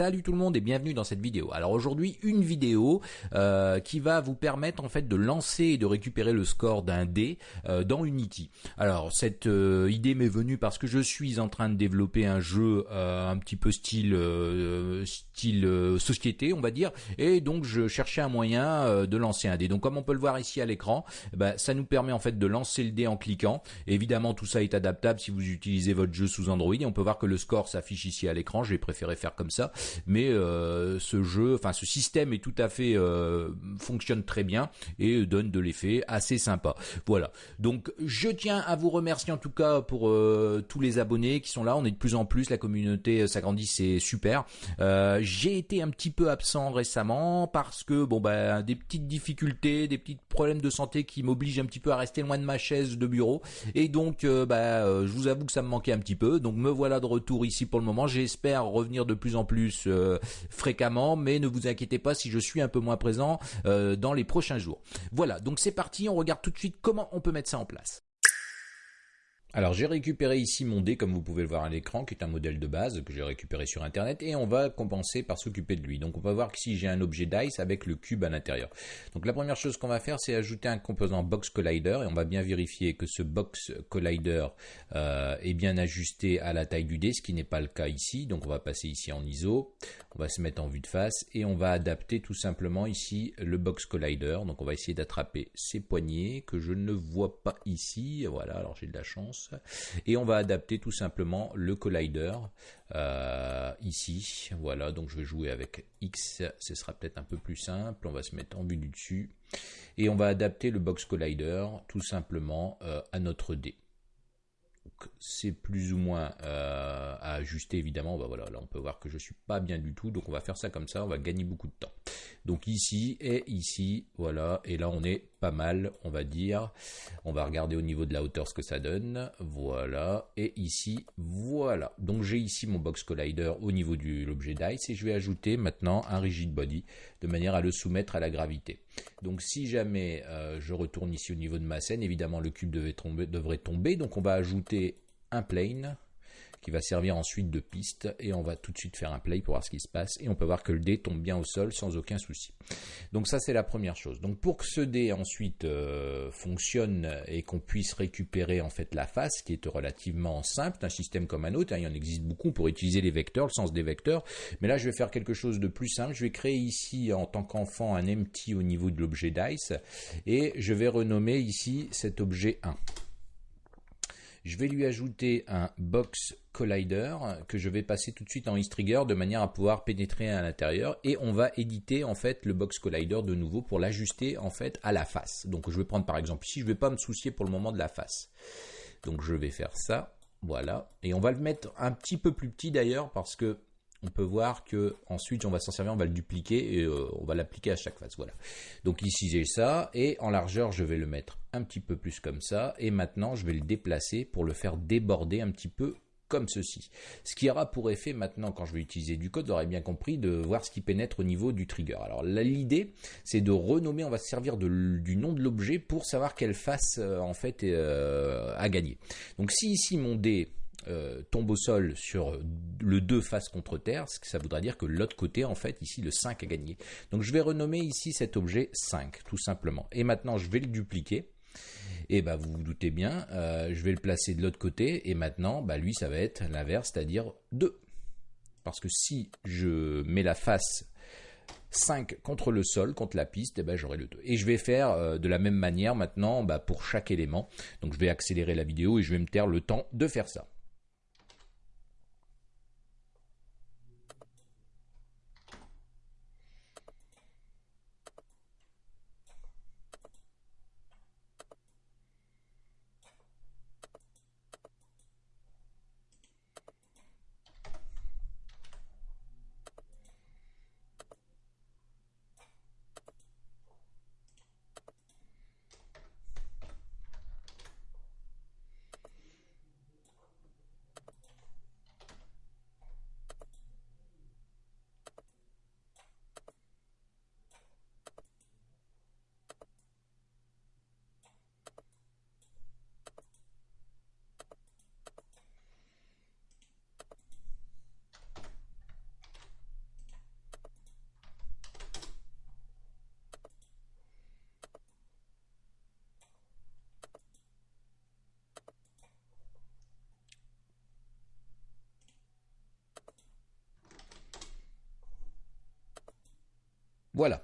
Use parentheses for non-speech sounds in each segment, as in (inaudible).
Salut tout le monde et bienvenue dans cette vidéo. Alors aujourd'hui une vidéo euh, qui va vous permettre en fait de lancer et de récupérer le score d'un dé euh, dans Unity. Alors cette euh, idée m'est venue parce que je suis en train de développer un jeu un petit peu style style société on va dire et donc je cherchais un moyen de lancer un dé. Donc comme on peut le voir ici à l'écran, bah, ça nous permet en fait de lancer le dé en cliquant. évidemment tout ça est adaptable si vous utilisez votre jeu sous Android et on peut voir que le score s'affiche ici à l'écran. J'ai préféré faire comme ça mais euh, ce jeu, enfin ce système est tout à fait euh, fonctionne très bien et donne de l'effet assez sympa. Voilà. Donc je tiens à vous remercier en tout cas pour euh, tous les abonnés qui sont là. On est de plus en plus, la communauté s'agrandit, c'est super. J'ai été un petit peu absent récemment parce que bon bah des petites difficultés, des petits problèmes de santé qui m'obligent un petit peu à rester loin de ma chaise de bureau et donc bah je vous avoue que ça me manquait un petit peu. Donc me voilà de retour ici pour le moment. J'espère revenir de plus en plus euh, fréquemment, mais ne vous inquiétez pas si je suis un peu moins présent euh, dans les prochains jours. Voilà, donc c'est parti, on regarde tout de suite comment on peut mettre ça en place. Alors j'ai récupéré ici mon dé comme vous pouvez le voir à l'écran qui est un modèle de base que j'ai récupéré sur internet et on va compenser par s'occuper de lui. Donc on va voir qu'ici j'ai un objet dice avec le cube à l'intérieur. Donc la première chose qu'on va faire c'est ajouter un composant box collider et on va bien vérifier que ce box collider euh, est bien ajusté à la taille du dé ce qui n'est pas le cas ici. Donc on va passer ici en ISO, on va se mettre en vue de face et on va adapter tout simplement ici le box collider. Donc on va essayer d'attraper ces poignées que je ne vois pas ici. Voilà alors j'ai de la chance. Et on va adapter tout simplement le collider euh, ici. Voilà, donc je vais jouer avec X, ce sera peut-être un peu plus simple. On va se mettre en vue du dessus. Et on va adapter le box collider tout simplement euh, à notre D c'est plus ou moins euh, à ajuster évidemment. Bah voilà, là on peut voir que je suis pas bien du tout, donc on va faire ça comme ça, on va gagner beaucoup de temps. Donc ici et ici, voilà, et là on est pas mal, on va dire. On va regarder au niveau de la hauteur ce que ça donne, voilà, et ici, voilà. Donc j'ai ici mon box collider au niveau de l'objet dice et je vais ajouter maintenant un rigid body de manière à le soumettre à la gravité. Donc si jamais euh, je retourne ici au niveau de ma scène, évidemment le cube devrait tomber, donc on va ajouter un plane qui va servir ensuite de piste et on va tout de suite faire un play pour voir ce qui se passe et on peut voir que le dé tombe bien au sol sans aucun souci. Donc ça c'est la première chose. Donc pour que ce dé ensuite euh, fonctionne et qu'on puisse récupérer en fait la face qui est relativement simple, un système comme un autre, hein, il y en existe beaucoup pour utiliser les vecteurs, le sens des vecteurs, mais là je vais faire quelque chose de plus simple, je vais créer ici en tant qu'enfant un empty au niveau de l'objet dice et je vais renommer ici cet objet 1. Je vais lui ajouter un box collider que je vais passer tout de suite en trigger de manière à pouvoir pénétrer à l'intérieur et on va éditer en fait le box collider de nouveau pour l'ajuster en fait à la face. Donc je vais prendre par exemple ici, je ne vais pas me soucier pour le moment de la face. Donc je vais faire ça, voilà, et on va le mettre un petit peu plus petit d'ailleurs parce que on peut voir que ensuite on va s'en servir, on va le dupliquer et euh, on va l'appliquer à chaque face. Voilà. Donc ici j'ai ça et en largeur je vais le mettre un petit peu plus comme ça et maintenant je vais le déplacer pour le faire déborder un petit peu comme ceci. Ce qui aura pour effet maintenant, quand je vais utiliser du code, vous aurez bien compris, de voir ce qui pénètre au niveau du trigger. Alors l'idée, c'est de renommer, on va se servir du nom de l'objet pour savoir quelle face euh, en fait euh, a gagné. Donc si ici mon dé euh, tombe au sol sur le 2 face contre terre, ce que ça voudra dire que l'autre côté, en fait, ici, le 5 a gagné. Donc je vais renommer ici cet objet 5, tout simplement. Et maintenant, je vais le dupliquer. Et bah, vous vous doutez bien, euh, je vais le placer de l'autre côté. Et maintenant, bah, lui, ça va être l'inverse, c'est-à-dire 2. Parce que si je mets la face 5 contre le sol, contre la piste, eh ben j'aurai le 2. Et je vais faire euh, de la même manière maintenant bah, pour chaque élément. Donc je vais accélérer la vidéo et je vais me taire le temps de faire ça. Voilà.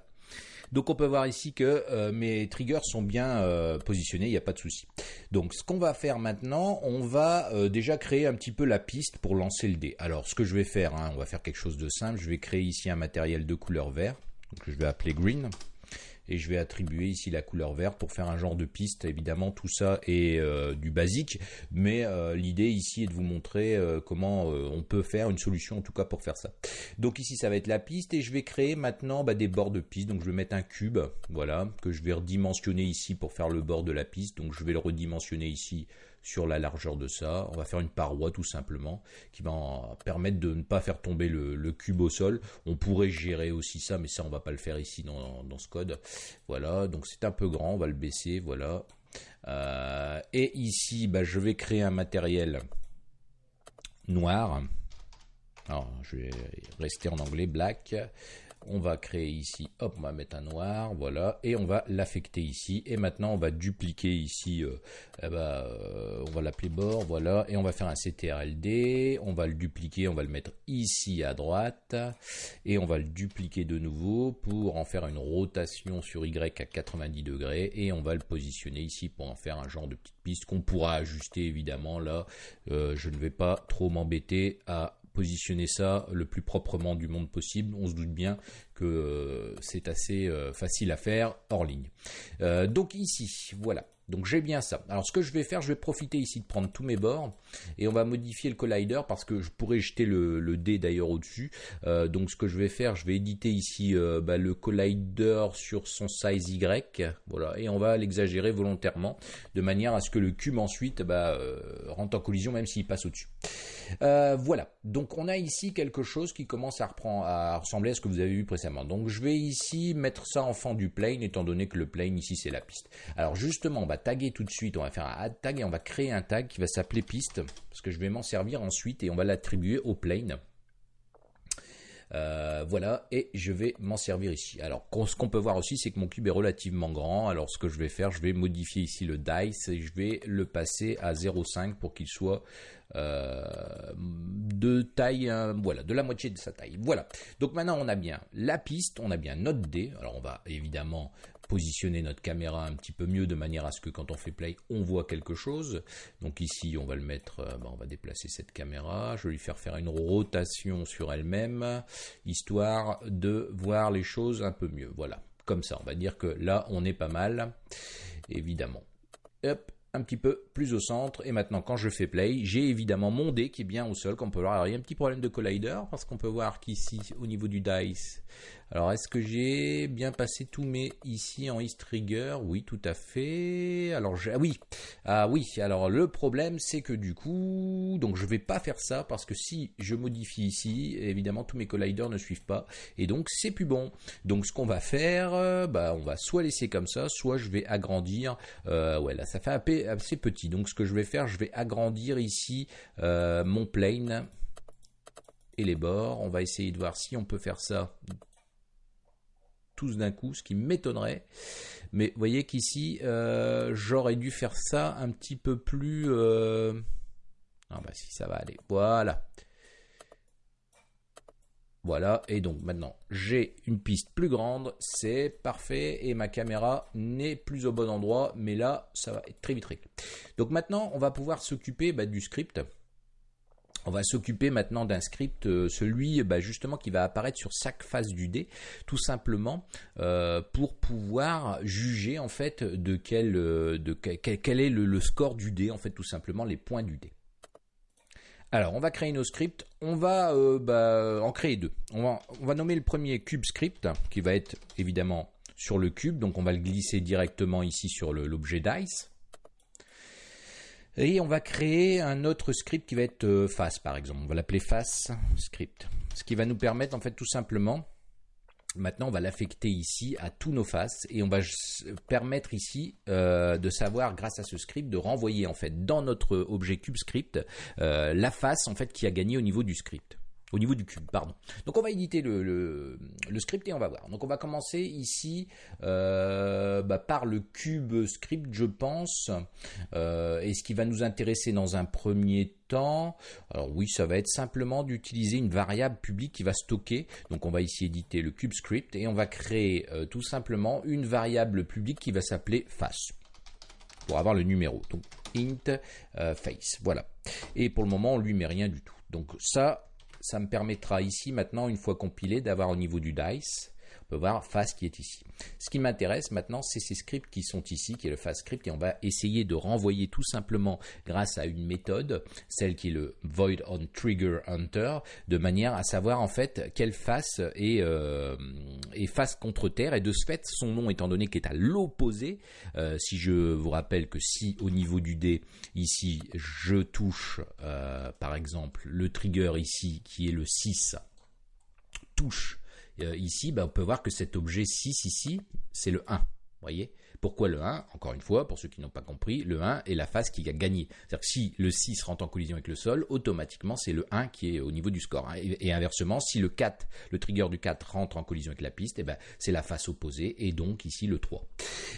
Donc on peut voir ici que euh, mes triggers sont bien euh, positionnés, il n'y a pas de souci. Donc ce qu'on va faire maintenant, on va euh, déjà créer un petit peu la piste pour lancer le dé. Alors ce que je vais faire, hein, on va faire quelque chose de simple, je vais créer ici un matériel de couleur vert, donc je vais appeler green et je vais attribuer ici la couleur verte pour faire un genre de piste. Évidemment, tout ça est euh, du basique, mais euh, l'idée ici est de vous montrer euh, comment on peut faire une solution en tout cas pour faire ça. Donc ici, ça va être la piste et je vais créer maintenant bah, des bords de piste. Donc je vais mettre un cube, voilà, que je vais redimensionner ici pour faire le bord de la piste. Donc je vais le redimensionner ici sur la largeur de ça. On va faire une paroi tout simplement qui va permettre de ne pas faire tomber le, cube au sol. On pourrait gérer aussi ça, mais ça on va pas le faire ici dans, ce code. Voilà, donc c'est un peu grand, on va le baisser, voilà. Euh, et ici, bah, je vais créer un matériel noir. Alors, je vais rester en anglais, black on va créer ici, hop, on va mettre un noir, voilà, et on va l'affecter ici, et maintenant on va dupliquer ici, euh, eh ben, euh, on va l'appeler bord, voilà, et on va faire un CTRLD, on va le dupliquer, on va le mettre ici à droite, et on va le dupliquer de nouveau pour en faire une rotation sur Y à 90 degrés, et on va le positionner ici pour en faire un genre de petite piste qu'on pourra ajuster évidemment, là, euh, je ne vais pas trop m'embêter à positionner ça le plus proprement du monde possible. On se doute bien que euh, c'est assez euh, facile à faire hors ligne. Euh, donc ici, voilà. Donc j'ai bien ça. Alors ce que je vais faire, je vais profiter ici de prendre tous mes bords et on va modifier le collider parce que je pourrais jeter le, dé d'ailleurs au-dessus. donc ce que je vais faire, je vais éditer ici bah, le collider sur son size Y, voilà, et on va l'exagérer volontairement de manière à ce que le cube ensuite bah, rentre en collision même s'il passe au-dessus. voilà. Donc on a ici quelque chose qui commence à, reprendre, à ressembler à ce que vous avez vu précédemment. Donc je vais ici mettre ça en fond du plane, étant donné que le plane ici c'est la piste. Alors justement, on taguer tout de suite, on va faire un add tag et on va créer un tag qui va s'appeler piste, parce que je vais m'en servir ensuite et on va l'attribuer au plane. Euh, voilà, et je vais m'en servir ici. Alors, ce qu'on peut voir aussi, c'est que mon cube est relativement grand. Alors, ce que je vais faire, je vais modifier ici le dice et je vais le passer à 0,5 pour qu'il soit euh, de taille, euh, voilà, de la moitié de sa taille. Voilà. Donc maintenant, on a bien la piste, on a bien notre dé. Alors, on va évidemment positionner notre caméra un petit peu mieux de manière à ce que quand on fait play, on voit quelque chose. Donc ici, on va le mettre, euh, ben, on va déplacer cette caméra. Je vais lui faire faire une rotation sur elle-même, histoire de voir les choses un peu mieux. Voilà, comme ça, on va dire que là, on est pas mal, évidemment. Hop, un petit peu plus au centre. Et maintenant, quand je fais play, j'ai évidemment mon dé qui est bien au sol, comme on peut voir. Alors, il y a un petit problème de collider, parce qu'on peut voir qu'ici, au niveau du dice, alors, est-ce que j'ai bien passé tous mes ici en East Trigger? Oui, tout à fait. Alors, ah oui, ah oui. Alors, le problème, c'est que du coup, donc je vais pas faire ça parce que si je modifie ici, évidemment, tous mes colliders ne suivent pas et donc c'est plus bon. Donc, ce qu'on va faire, euh, bah, on va soit laisser comme ça, soit je vais agrandir. Euh, ouais, là, ça fait assez petit. Donc, ce que je vais faire, je vais agrandir ici euh, mon plane et les bords. On va essayer de voir si on peut faire ça tous d'un coup, ce qui m'étonnerait. Mais vous voyez qu'ici, euh, j'aurais dû faire ça un petit peu plus... Euh... Ah bah si, ça va aller. Voilà. Voilà, et donc maintenant j'ai une piste plus grande, c'est parfait, et ma caméra n'est plus au bon endroit, mais là ça va être très vite réglé. Donc maintenant on va pouvoir s'occuper bah, du script. On va s'occuper maintenant d'un script, euh, celui bah, justement qui va apparaître sur chaque face du dé, tout simplement euh, pour pouvoir juger en fait de quel, euh, de quel, est le, score du dé, en fait tout simplement les points du dé. Alors, on va créer nos scripts. On va bah, en créer deux. On va, on va nommer le premier cube script, qui va être évidemment sur le cube. Donc, on va le glisser directement ici sur l'objet dice. Et on va créer un autre script qui va être euh, face, par exemple. On va l'appeler face script. Ce qui va nous permettre, en fait, tout simplement, maintenant, on va l'affecter ici à tous nos faces et on va permettre ici euh, de savoir, grâce à ce script, de renvoyer, en fait, dans notre objet cube script, euh, la face, en fait, qui a gagné au niveau du script. Au niveau du cube, pardon. Donc on va éditer le, script et on va voir. Donc on va commencer ici euh, bah, par le cube script, je pense. Euh, et ce qui va nous intéresser dans un premier temps, alors oui, ça va être simplement d'utiliser une variable publique qui va stocker. Donc on va ici éditer le cube script et on va créer euh, tout simplement une variable publique qui va s'appeler face pour avoir le numéro. Donc int face, voilà. Et pour le moment, on lui met rien du tout. Donc ça, ça me permettra ici maintenant, une fois compilé, d'avoir au niveau du dice, on peut voir face qui est ici. Ce qui m'intéresse maintenant, c'est ces scripts qui sont ici, qui est le face script, et on va essayer de renvoyer tout simplement grâce à une méthode, celle qui est le void on trigger hunter, de manière à savoir en fait quelle face est, euh, face contre terre, et de ce fait, son nom étant donné qu'il est à l'opposé, euh, si je vous rappelle que si au niveau du dé, ici, je touche euh, par exemple le trigger ici, qui est le 6, touche ici, bah, on peut voir que cet objet 6 ici, c'est le 1. Voyez? Pourquoi le 1 Encore une fois, pour ceux qui n'ont pas compris, le 1 est la face qui a gagné. C'est-à-dire que si le 6 rentre en collision avec le sol, automatiquement c'est le 1 qui est au niveau du score. Et, inversement, si le 4, le trigger du 4 rentre en collision avec la piste, eh ben, c'est la face opposée et donc ici le 3.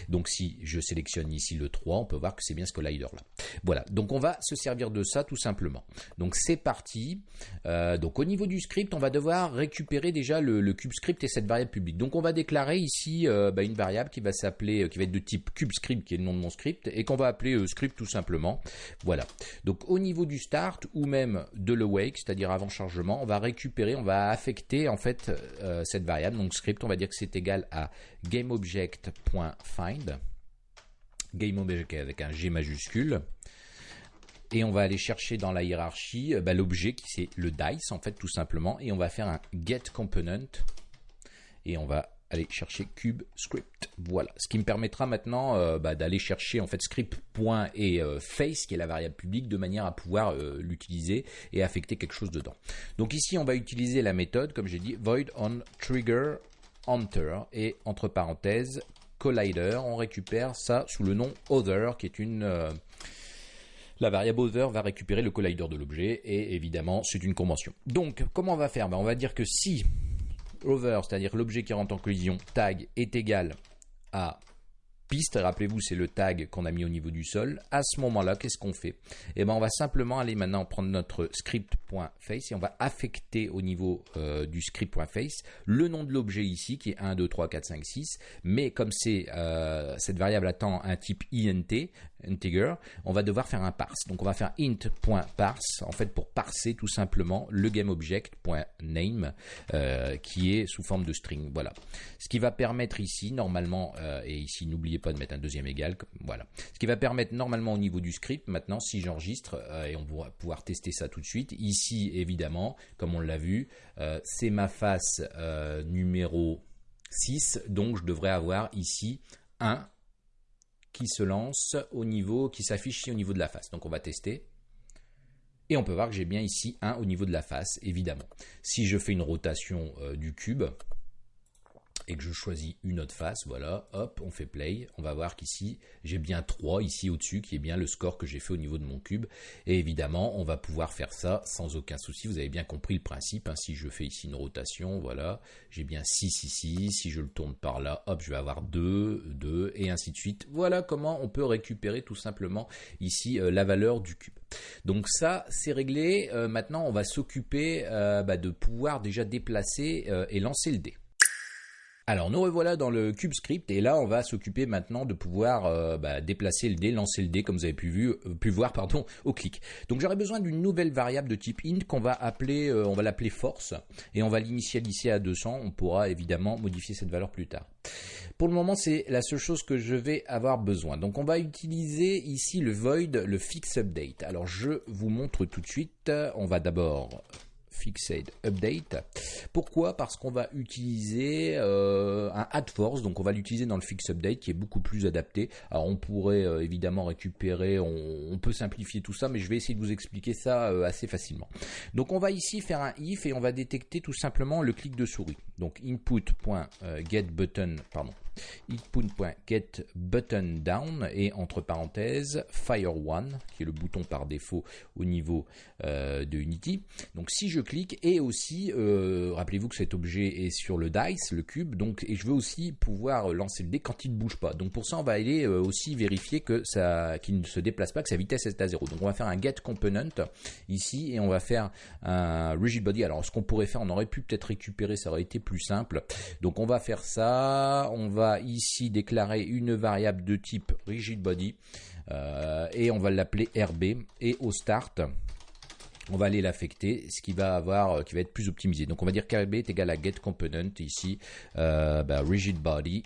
Donc si je sélectionne ici le 3, on peut voir que c'est bien ce collider là. Voilà, donc on va se servir de ça tout simplement. Donc c'est parti. Euh, donc au niveau du script, on va devoir récupérer déjà le, cube script et cette variable publique. Donc on va déclarer ici euh, bah, une variable qui va s'appeler, euh, qui va être de type CubeScript, qui est le nom de mon script, et qu'on va appeler euh, script tout simplement. Voilà. Donc au niveau du start ou même de l'awake, c'est-à-dire avant chargement, on va récupérer, on va affecter en fait euh, cette variable. Donc script, on va dire que c'est égal à GameObject.find. GameObject avec un G majuscule et on va aller chercher dans la hiérarchie euh, bah, l'objet qui c'est le dice en fait tout simplement et on va faire un get component et on va aller chercher cube script. Voilà, ce qui me permettra maintenant euh, bah, d'aller chercher en fait script point et euh, face qui est la variable publique de manière à pouvoir euh, l'utiliser et affecter quelque chose dedans. Donc ici on va utiliser la méthode comme j'ai dit void on trigger enter et entre parenthèses collider. On récupère ça sous le nom other qui est une la variable other va récupérer le collider de l'objet et évidemment c'est une convention. Donc comment on va faire? Ben, On va dire que si over, c'est-à-dire l'objet qui rentre en collision, tag est égal à piste, rappelez-vous c'est le tag qu'on a mis au niveau du sol, à ce moment-là, qu'est-ce qu'on fait? Eh ben on va simplement aller maintenant prendre notre script.face et on va affecter au niveau euh, du script.face le nom de l'objet ici qui est 1, 2, 3, 4, 5, 6, mais comme c'est euh, cette variable attend un type int, integer, on va devoir faire un parse. Donc on va faire int.parse en fait pour parser tout simplement le gameObject.name euh, qui est sous forme de string. Voilà. Ce qui va permettre ici normalement euh, et ici n'oubliez pas de mettre un deuxième égal. Voilà. Ce qui va permettre normalement au niveau du script maintenant si j'enregistre euh, et on va pouvoir tester ça tout de suite. Ici évidemment comme on l'a vu c'est ma face numéro 6 donc je devrais avoir ici 1 qui se lance au niveau, qui s'affiche ici au niveau de la face. Donc on va tester. Et on peut voir que j'ai bien ici un au niveau de la face, évidemment. Si je fais une rotation euh, du cube, et que je choisis une autre face, voilà, hop, on fait play, on va voir qu'ici, j'ai bien 3 ici au-dessus, qui est bien le score que j'ai fait au niveau de mon cube, et évidemment, on va pouvoir faire ça sans aucun souci, vous avez bien compris le principe, hein. si je fais ici une rotation, voilà, j'ai bien 6 ici, si je le tourne par là, hop, je vais avoir 2, 2, et ainsi de suite, voilà comment on peut récupérer tout simplement ici euh, la valeur du cube. Donc ça, c'est réglé, euh, maintenant on va s'occuper euh, bah, de pouvoir déjà déplacer et lancer le dé. Alors nous revoilà dans le cube script et là on va s'occuper maintenant de pouvoir euh, bah, déplacer le dé, lancer le dé comme vous avez pu, euh, voir (laughs) au clic. Donc j'aurai besoin d'une nouvelle variable de type int qu'on va appeler, euh, va l'appeler force et on va l'initialiser à 200. On pourra évidemment modifier cette valeur plus tard. Pour le moment c'est la seule chose que je vais avoir besoin. Donc on va utiliser ici le void, le fix update. Alors je vous montre tout de suite. On va d'abord Fixed Update. Pourquoi? Parce qu'on va utiliser euh, un add force, donc on va l'utiliser dans le Fix Update qui est beaucoup plus adapté. Alors on pourrait euh, évidemment récupérer, on, peut simplifier tout ça, mais je vais essayer de vous expliquer ça euh, assez facilement. Donc on va ici faire un if et on va détecter tout simplement le clic de souris. Donc input.getButton, pardon, hit.get button down et entre parenthèses fire one qui est le bouton par défaut au niveau euh, de Unity. Donc si je clique et aussi euh, rappelez-vous que cet objet est sur le dice, le cube, donc et je veux aussi pouvoir lancer le dé quand il ne bouge pas. Donc pour ça on va aller euh, aussi vérifier que ça qu'il ne se déplace pas, que sa vitesse est à zéro. Donc on va faire un get component ici et on va faire un rigid body. Alors ce qu'on pourrait faire, on aurait pu peut-être récupérer, ça aurait été plus simple. Donc on va faire ça, on va ici déclarer une variable de type rigid body euh, et on va l'appeler RB et au start on va aller l'affecter, ce qui va avoir, euh, qui va être plus optimisé. Donc on va dire qu'RB est égal à get component ici, euh, bah, rigid body.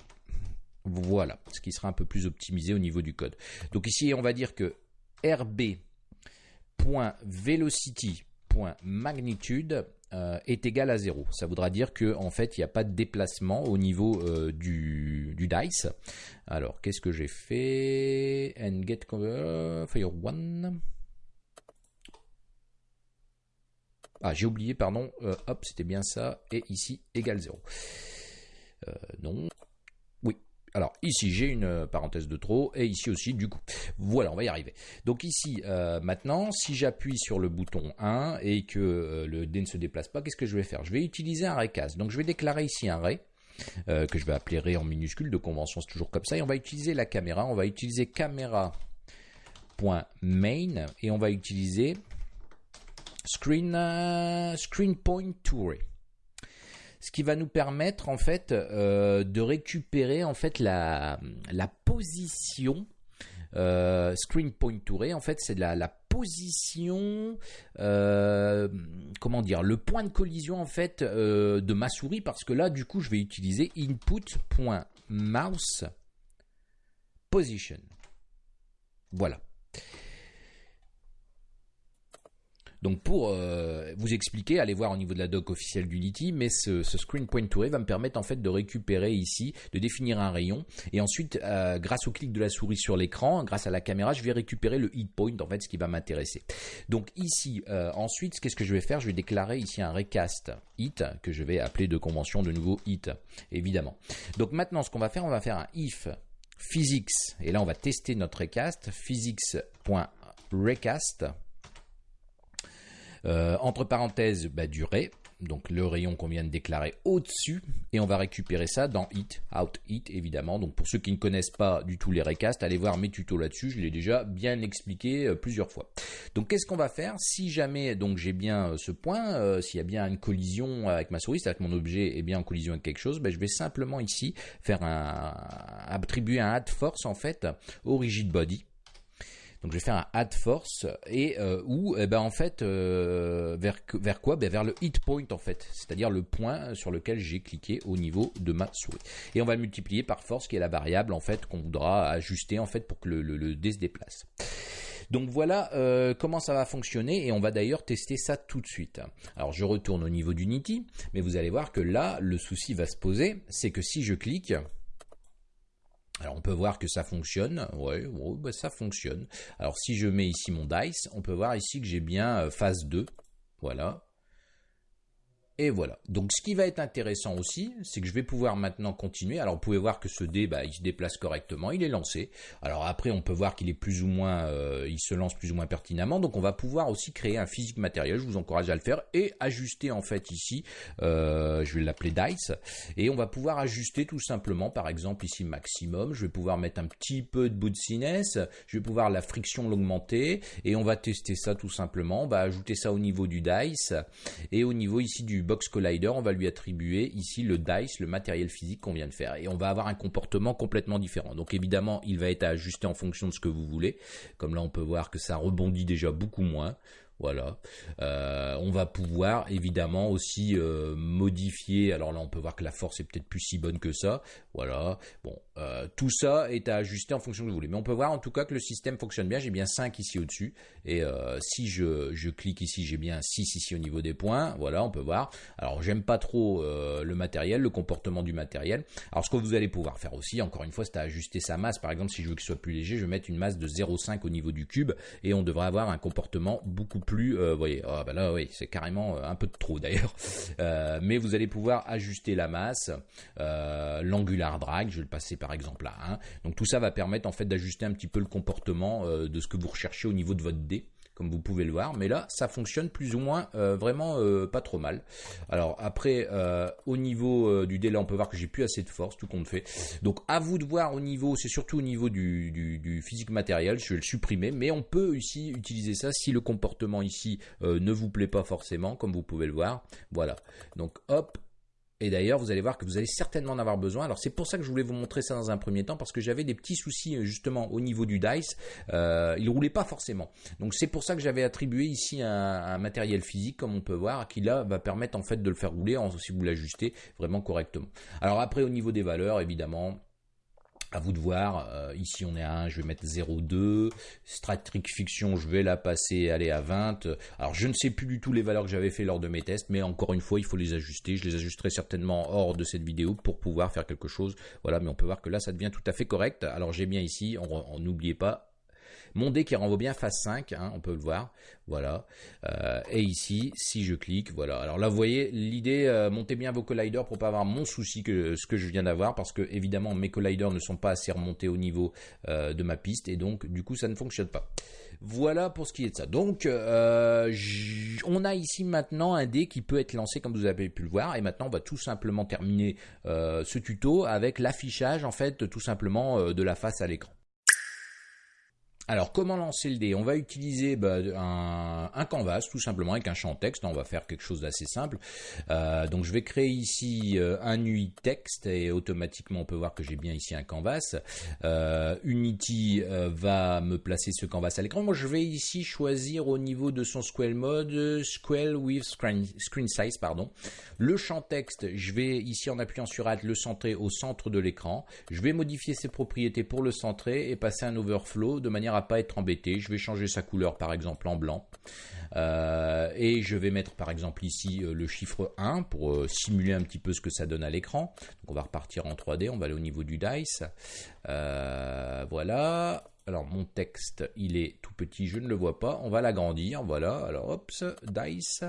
Voilà, ce qui sera un peu plus optimisé au niveau du code. Donc ici on va dire que rb.velocity.magnitude euh, est égal à 0. Ça voudra dire que en fait il n'y a pas de déplacement au niveau euh, du, dice. Alors qu'est-ce que j'ai fait? And get fire one. Ah j'ai oublié pardon. Euh, hop c'était bien ça et ici égal 0. non. Alors ici j'ai une euh, parenthèse de trop et ici aussi du coup. Voilà, on va y arriver. Donc ici euh, maintenant, si j'appuie sur le bouton 1 et que euh, le dé ne se déplace pas, qu'est-ce que je vais faire? Je vais utiliser un raycast. Donc je vais déclarer ici un ray. que je vais appeler ray en minuscule, de convention c'est toujours comme ça, et on va utiliser la caméra, on va utiliser caméra.main et on va utiliser screen, screen point to ray ce qui va nous permettre en fait euh, de récupérer en fait la, la position euh, screen point to ray en fait c'est la, la position euh, comment dire le point de collision en fait de ma souris parce que là du coup je vais utiliser input.mouse position. Voilà Donc pour euh, vous expliquer, allez voir au niveau de la doc officielle d'Unity, mais ce, screen point to va me permettre en fait de récupérer ici, de définir un rayon, et ensuite euh, grâce au clic de la souris sur l'écran, grâce à la caméra, je vais récupérer le hit point en fait, ce qui va m'intéresser. Donc ici, euh, ensuite, qu'est-ce que je vais faire? Je vais déclarer ici un recast hit que je vais appeler de convention de nouveau hit, évidemment. Donc maintenant, ce qu'on va faire, on va faire un if physics, et là on va tester notre recast, physics.recast euh, entre parenthèses, bah, durée, donc le rayon qu'on vient de déclarer au-dessus, et on va récupérer ça dans Hit, Out Hit évidemment. Donc pour ceux qui ne connaissent pas du tout les recasts, allez voir mes tutos là-dessus, je l'ai déjà bien expliqué euh, plusieurs fois. Donc qu'est-ce qu'on va faire si jamais donc j'ai bien euh, ce point, s'il y a bien une collision avec ma souris, c'est-à-dire mon objet est bien en collision avec quelque chose, ben, je vais simplement ici faire attribuer un add force en fait au rigid body donc je vais faire un add force et euh, où eh ben en fait euh, vers quoi? Ben vers le hit point en fait, c'est-à-dire le point sur lequel j'ai cliqué au niveau de ma souris. Et on va le multiplier par force qui est la variable en fait qu'on voudra ajuster en fait pour que le, le, dé se déplace. Donc voilà euh, comment ça va fonctionner et on va d'ailleurs tester ça tout de suite. Alors je retourne au niveau d'Unity, mais vous allez voir que là le souci va se poser, c'est que si je clique, alors on peut voir que ça fonctionne, ouais, bah, ça fonctionne. Alors si je mets ici mon dice, on peut voir ici que j'ai bien euh, phase 2, voilà. Et voilà. Donc ce qui va être intéressant aussi, c'est que je vais pouvoir maintenant continuer. Alors vous pouvez voir que ce dé, bah, il se déplace correctement, il est lancé. Alors après, on peut voir qu'il est plus ou moins, euh, il se lance plus ou moins pertinemment. Donc on va pouvoir aussi créer un physique matériel. Je vous encourage à le faire et ajuster en fait ici. Euh, je vais l'appeler dice et on va pouvoir ajuster tout simplement. Par exemple ici maximum. Je vais pouvoir mettre un petit peu de bounciness. Je vais pouvoir la friction l'augmenter et on va tester ça tout simplement. On va ajouter ça au niveau du dice et au niveau ici du Box Collider, on va lui attribuer ici le dice, le matériel physique qu'on vient de faire. Et on va avoir un comportement complètement différent. Donc évidemment, il va être ajusté en fonction de ce que vous voulez. Comme là, on peut voir que ça rebondit déjà beaucoup moins. Voilà. Euh, on va pouvoir évidemment aussi euh, modifier. Alors là, on peut voir que la force est peut-être plus si bonne que ça. Voilà. Bon, euh, tout ça est à ajuster en fonction de vous voulez. Mais on peut voir en tout cas que le système fonctionne bien. J'ai bien 5 ici au-dessus. Et si je, je, clique ici, j'ai bien 6 ici au niveau des points. Voilà, on peut voir. Alors, j'aime pas trop le matériel, le comportement du matériel. Alors, ce que vous allez pouvoir faire aussi, encore une fois, c'est à ajuster sa masse. Par exemple, si je veux qu'il soit plus léger, je vais mettre une masse de 0,5 au niveau du cube. Et on devrait avoir un comportement beaucoup plus, vous voyez, ah, là oui, c'est carrément un peu de trop d'ailleurs. (laughs) mais vous allez pouvoir ajuster la masse, l'angular drag, je vais le passer par exemple à 1. Donc tout ça va permettre en fait d'ajuster un petit peu le comportement de ce que vous recherchez au niveau de votre dé comme vous pouvez le voir. Mais là, ça fonctionne plus ou moins euh, vraiment euh, pas trop mal. Alors après, euh, au niveau du délai, on peut voir que j'ai plus assez de force, tout compte fait. Donc à vous de voir au niveau, c'est surtout au niveau du, physique matériel, je vais le supprimer. Mais on peut ici utiliser ça si le comportement ici ne vous plaît pas forcément, comme vous pouvez le voir. Voilà. Donc hop, et d'ailleurs, vous allez voir que vous allez certainement en avoir besoin. Alors c'est pour ça que je voulais vous montrer ça dans un premier temps, parce que j'avais des petits soucis euh, justement au niveau du dice. Euh, il roulait pas forcément. Donc c'est pour ça que j'avais attribué ici un, matériel physique, comme on peut voir, qui là va permettre en fait de le faire rouler si vous l'ajustez vraiment correctement. Alors après au niveau des valeurs, évidemment, à vous de voir. Euh, ici, on est à 1, je vais mettre 0,2. Stratric Fiction, je vais la passer, aller à 20. Alors, je ne sais plus du tout les valeurs que j'avais fait lors de mes tests, mais encore une fois, il faut les ajuster. Je les ajusterai certainement hors de cette vidéo pour pouvoir faire quelque chose. Voilà, mais on peut voir que là, ça devient tout à fait correct. Alors, j'ai bien ici, on n'oubliez pas, mon dé qui renvoie bien phase 5, hein, on peut le voir. Voilà. Euh, et ici, si je clique, voilà. Alors là, vous voyez, l'idée, euh, montez bien vos colliders pour pas avoir mon souci que ce que je viens d'avoir, parce que évidemment, mes colliders ne sont pas assez remontés au niveau euh, de ma piste, et donc, du coup, ça ne fonctionne pas. Voilà pour ce qui est de ça. Donc, on a ici maintenant un dé qui peut être lancé comme vous avez pu le voir. Et maintenant, on va tout simplement terminer ce tuto avec l'affichage, en fait, tout simplement de la face à l'écran. Alors comment lancer le dé? On va utiliser bah, un, canvas tout simplement avec un champ texte. On va faire quelque chose d'assez simple. Euh, donc je vais créer ici euh, un UI texte et automatiquement on peut voir que j'ai bien ici un canvas. Euh, Unity va me placer ce canvas à l'écran. Moi je vais ici choisir au niveau de son scale mode scale with screen, size pardon. Le champ texte, je vais ici en appuyant sur Alt le centrer au centre de l'écran. Je vais modifier ses propriétés pour le centrer et passer un overflow de manière pas être embêté. Je vais changer sa couleur par exemple en blanc. Euh, et je vais mettre par exemple ici euh, le chiffre 1 pour euh, simuler un petit peu ce que ça donne à l'écran. Donc on va repartir en 3D, on va aller au niveau du dice. voilà. Alors mon texte, il est tout petit, je ne le vois pas. On va l'agrandir, voilà. Alors hop, dice.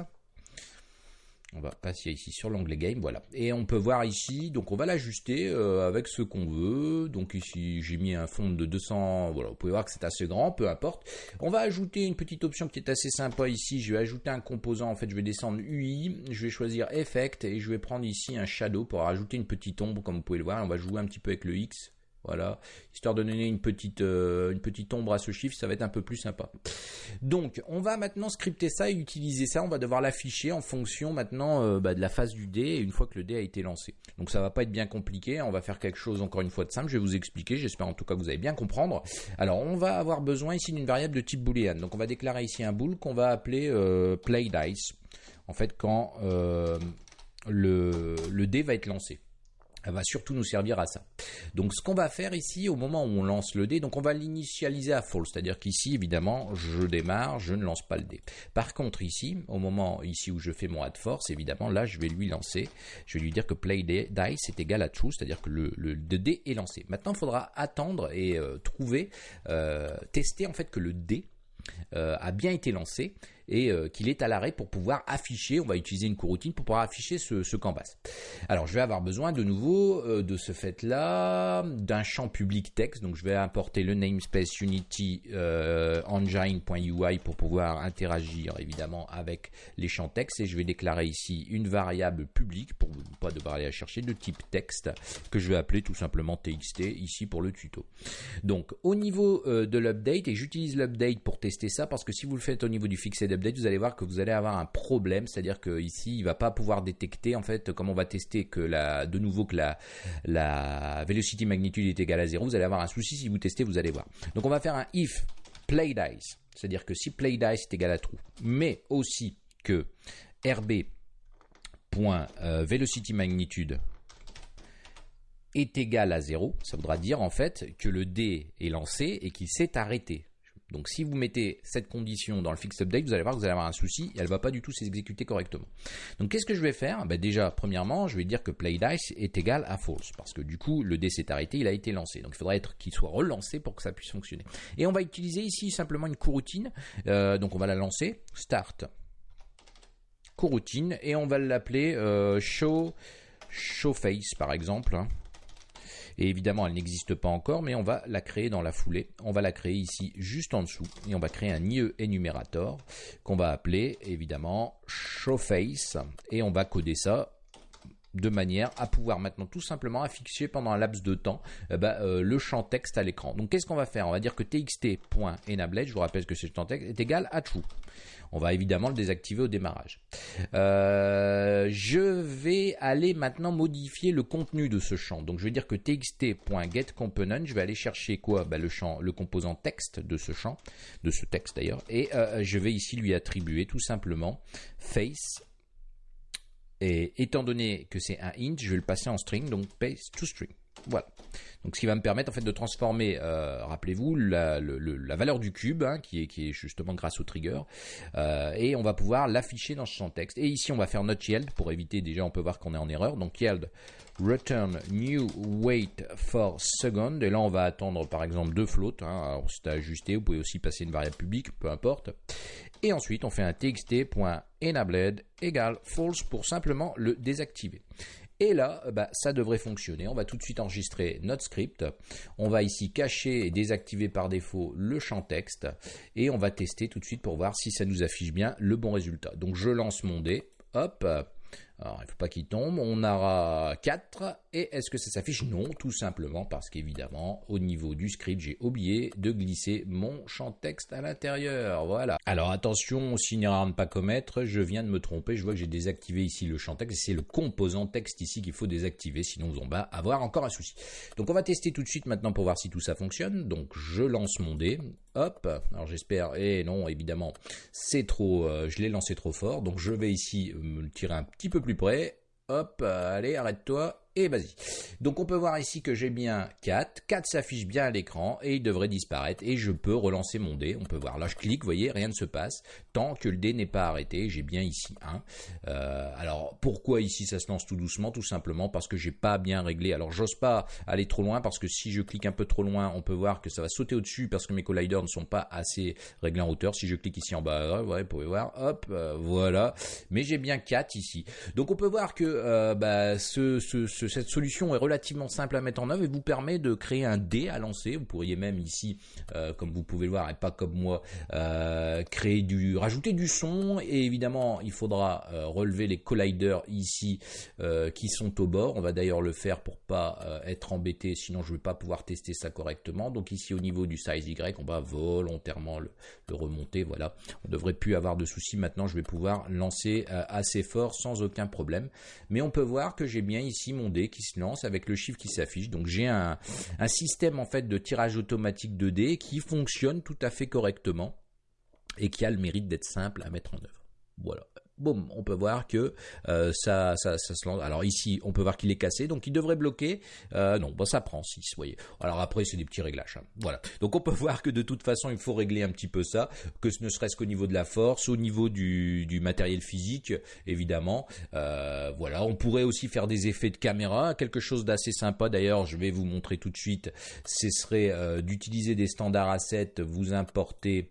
On va passer ici sur l'onglet game, voilà. Et on peut voir ici, donc on va l'ajuster euh, avec ce qu'on veut. Donc ici, j'ai mis un fond de 200, voilà, vous pouvez voir que c'est assez grand, peu importe. On va ajouter une petite option qui est assez sympa ici. Je vais ajouter un composant, en fait, je vais descendre UI, je vais choisir Effect et je vais prendre ici un Shadow pour rajouter une petite ombre, comme vous pouvez le voir. On va jouer un petit peu avec le X, voilà, histoire de donner une petite, euh, une petite ombre à ce chiffre, ça va être un peu plus sympa. Donc, on va maintenant scripter ça et utiliser ça. On va devoir l'afficher en fonction maintenant euh, bah, de la phase du dé, une fois que le dé a été lancé. Donc, ça va pas être bien compliqué. On va faire quelque chose encore une fois de simple. Je vais vous expliquer. J'espère en tout cas que vous allez bien comprendre. Alors, on va avoir besoin ici d'une variable de type boolean. Donc, on va déclarer ici un bool qu'on va appeler euh, play dice. En fait, quand le dé va être lancé elle va surtout nous servir à ça. Donc ce qu'on va faire ici au moment où on lance le dé, donc on va l'initialiser à false, c'est-à-dire qu'ici évidemment je démarre, je ne lance pas le dé. Par contre ici, au moment ici où je fais mon add force, évidemment là je vais lui lancer, je vais lui dire que play dice est égal à true, c'est-à-dire que le, le, dé est lancé. Maintenant il faudra attendre et euh, trouver, euh, tester en fait que le dé euh, a bien été lancé et euh, qu'il est à l'arrêt pour pouvoir afficher, on va utiliser une coroutine pour pouvoir afficher ce, canvas. Alors je vais avoir besoin de nouveau euh, de ce fait là d'un champ public texte, donc je vais importer le namespace unity euh, engine.ui pour pouvoir interagir évidemment avec les champs texte et je vais déclarer ici une variable publique pour ne pas devoir aller la chercher de type texte que je vais appeler tout simplement txt ici pour le tuto. Donc au niveau de l'update et j'utilise l'update pour tester ça parce que si vous le faites au niveau du fixed vous allez voir que vous allez avoir un problème, c'est-à-dire que ici, il va pas pouvoir détecter, en fait, comme on va tester que la, de nouveau que la, la velocity magnitude est égale à 0, vous allez avoir un souci si vous testez, vous allez voir. Donc on va faire un if play dice, c'est-à-dire que si play dice est égal à true, mais aussi que rb.velocity euh, magnitude est égal à 0, ça voudra dire en fait que le dé est lancé et qu'il s'est arrêté. Donc si vous mettez cette condition dans le fixed update, vous allez voir que vous allez avoir un souci et elle va pas du tout s'exécuter correctement. Donc qu'est-ce que je vais faire? Ben Déjà, premièrement, je vais dire que playDice est égal à false parce que du coup, le dé s'est arrêté, il a été lancé. Donc il faudrait être qu'il soit relancé pour que ça puisse fonctionner. Et on va utiliser ici simplement une coroutine. Euh, donc on va la lancer. Start coroutine et on va l'appeler euh, show face par exemple. Et évidemment, elle n'existe pas encore, mais on va la créer dans la foulée. On va la créer ici juste en dessous et on va créer un IE énumérateur qu'on va appeler évidemment showface et on va coder ça de manière à pouvoir maintenant tout simplement afficher pendant un laps de temps eh ben, euh, le champ texte à l'écran. Donc qu'est-ce qu'on va faire? On va dire que txt.enabled, je vous rappelle que ce champ texte est égal à true. On va évidemment le désactiver au démarrage. Euh, je vais aller maintenant modifier le contenu de ce champ. Donc je vais dire que txt.getComponent, je vais aller chercher quoi? Ben, le champ, le composant texte de ce champ, de ce texte d'ailleurs, et euh, je vais ici lui attribuer tout simplement face et étant donné que c'est un int, je vais le passer en string, donc paste to string. Voilà. Donc ce qui va me permettre en fait de transformer, euh, rappelez-vous, la, valeur du cube, hein, qui, est, justement grâce au trigger, euh, et on va pouvoir l'afficher dans ce champ texte. Et ici on va faire not yield pour éviter déjà, on peut voir qu'on est en erreur. Donc yield return new wait for second. Et là on va attendre par exemple deux floats. Hein, alors c'est ajusté, vous pouvez aussi passer une variable publique, peu importe. Et ensuite on fait un txt.enabled égale false pour simplement le désactiver. Et là, bah, ça devrait fonctionner. On va tout de suite enregistrer notre script. On va ici cacher et désactiver par défaut le champ texte. Et on va tester tout de suite pour voir si ça nous affiche bien le bon résultat. Donc je lance mon dé. Hop, alors, il ne faut pas qu'il tombe. On aura 4. Et est-ce que ça s'affiche? Non, tout simplement parce qu'évidemment, au niveau du script, j'ai oublié de glisser mon champ texte à l'intérieur. Voilà. Alors attention, signe à ne pas commettre, je viens de me tromper. Je vois que j'ai désactivé ici le champ texte. C'est le composant texte ici qu'il faut désactiver, sinon on va avoir encore un souci. Donc on va tester tout de suite maintenant pour voir si tout ça fonctionne. Donc je lance mon dé. Hop, alors j'espère, et non, évidemment, c'est trop, euh, je l'ai lancé trop fort, donc je vais ici me tirer un petit peu plus près, hop, allez, arrête-toi, et vas-y. Donc on peut voir ici que j'ai bien 4, 4 s'affiche bien à l'écran et il devrait disparaître et je peux relancer mon dé. On peut voir là je clique, vous voyez, rien ne se passe tant que le dé n'est pas arrêté. J'ai bien ici 1. Euh, alors pourquoi ici ça se lance tout doucement? Tout simplement parce que j'ai pas bien réglé. Alors j'ose pas aller trop loin parce que si je clique un peu trop loin, on peut voir que ça va sauter au-dessus parce que mes colliders ne sont pas assez réglés en hauteur. Si je clique ici en bas, ouais, vous pouvez voir, hop, euh, voilà. Mais j'ai bien 4 ici. Donc on peut voir que euh, bah, ce cette solution est relativement simple à mettre en œuvre et vous permet de créer un dé à lancer. Vous pourriez même ici, euh, comme vous pouvez le voir, et pas comme moi, euh, créer du, rajouter du son. Et évidemment, il faudra euh, relever les colliders ici qui sont au bord. On va d'ailleurs le faire pour pas être embêté, sinon je ne vais pas pouvoir tester ça correctement. Donc ici au niveau du size Y, on va volontairement le, le remonter. Voilà, on devrait plus avoir de soucis. Maintenant, je vais pouvoir lancer assez fort sans aucun problème. Mais on peut voir que j'ai bien ici mon qui se lance avec le chiffre qui s'affiche. Donc j'ai un, un système en fait de tirage automatique de dés qui fonctionne tout à fait correctement et qui a le mérite d'être simple à mettre en œuvre. Voilà boum, on peut voir que euh, ça, ça, se lance. Alors ici, on peut voir qu'il est cassé, donc il devrait bloquer. Euh, non, bon, ça prend 6, vous voyez. Alors après, c'est des petits réglages. Hein. Voilà. Donc on peut (laughs) voir que de toute façon, il faut régler un petit peu ça, que ce ne serait-ce qu'au niveau de la force, au niveau du, matériel physique, évidemment. Euh, voilà, on pourrait aussi faire des effets de caméra, quelque chose d'assez sympa. D'ailleurs, je vais vous montrer tout de suite. Ce serait d'utiliser des standards assets, vous importez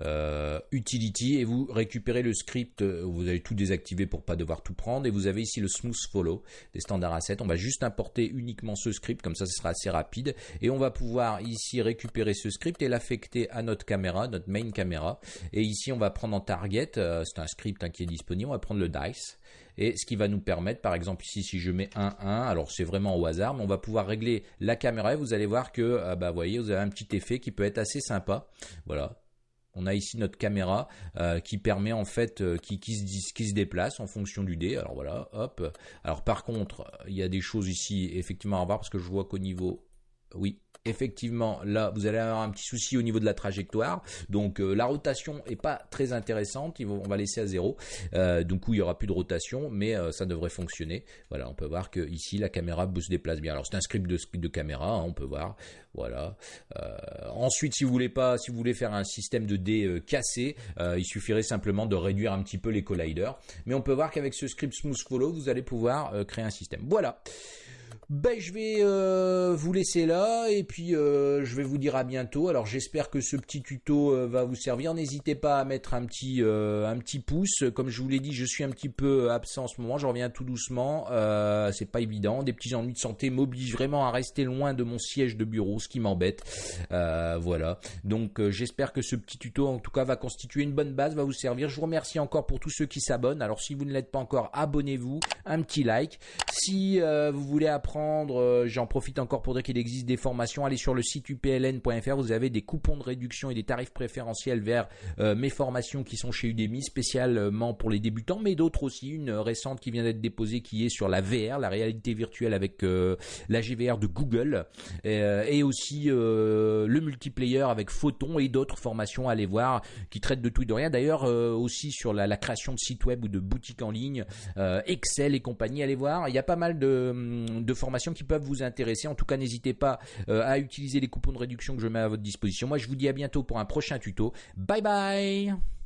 euh, utility et vous récupérez le script, euh, vous avez tout désactivé pour pas devoir tout prendre et vous avez ici le smooth follow des standards assets. On va juste importer uniquement ce script, comme ça ce sera assez rapide et on va pouvoir ici récupérer ce script et l'affecter à notre caméra, notre main caméra et ici on va prendre en target, euh, c'est un script hein, qui est disponible, on va prendre le dice et ce qui va nous permettre, par exemple ici si je mets 1, 1, alors c'est vraiment au hasard, mais on va pouvoir régler la caméra et vous allez voir que, bah, voyez, vous avez un petit effet qui peut être assez sympa. Voilà, on a ici notre caméra euh, qui permet en fait, euh, qui, qui, se, qui se déplace en fonction du dé. Alors voilà, hop. Alors par contre, il y a des choses ici effectivement à voir parce que je vois qu'au niveau, oui, effectivement, là, vous allez avoir un petit souci au niveau de la trajectoire. Donc, la rotation est pas très intéressante. On va laisser à zéro. donc, où il y aura plus de rotation, mais ça devrait fonctionner. Voilà, on peut voir que ici, la caméra se déplace bien. Alors, c'est un script de, de caméra, hein, on peut voir. Voilà. ensuite, si vous voulez pas, si vous voulez faire un système de dés cassé, il suffirait simplement de réduire un petit peu les colliders. Mais on peut voir qu'avec ce script Smooth Follow, vous allez pouvoir créer un système. Voilà. Ben, je vais euh, vous laisser là et puis euh, je vais vous dire à bientôt. Alors j'espère que ce petit tuto euh, va vous servir. N'hésitez pas à mettre un petit un petit pouce. Comme je vous l'ai dit, je suis un petit peu absent en ce moment. Je reviens tout doucement. c'est pas évident. Des petits ennuis de santé m'obligent vraiment à rester loin de mon siège de bureau, ce qui m'embête. voilà. Donc j'espère que ce petit tuto en tout cas va constituer une bonne base, va vous servir. Je vous remercie encore pour tous ceux qui s'abonnent. Alors si vous ne l'êtes pas encore, abonnez-vous, un petit like. Si vous voulez apprendre euh, j'en profite encore pour dire qu'il existe des formations. Allez sur le site upln.fr, vous avez des coupons de réduction et des tarifs préférentiels vers euh, mes formations qui sont chez Udemy, spécialement pour les débutants, mais d'autres aussi. Une récente qui vient d'être déposée qui est sur la VR, la réalité virtuelle avec euh, la GVR de Google, et aussi le multiplayer avec Photon et d'autres formations à aller voir qui traitent de tout et de rien. D'ailleurs aussi sur la, création de sites web ou de boutiques en ligne, Excel et compagnie, allez voir. Il y a pas mal de, de formations qui peuvent vous intéresser. En tout cas, n'hésitez pas euh, à utiliser les coupons de réduction que je mets à votre disposition. Moi, je vous dis à bientôt pour un prochain tuto. Bye bye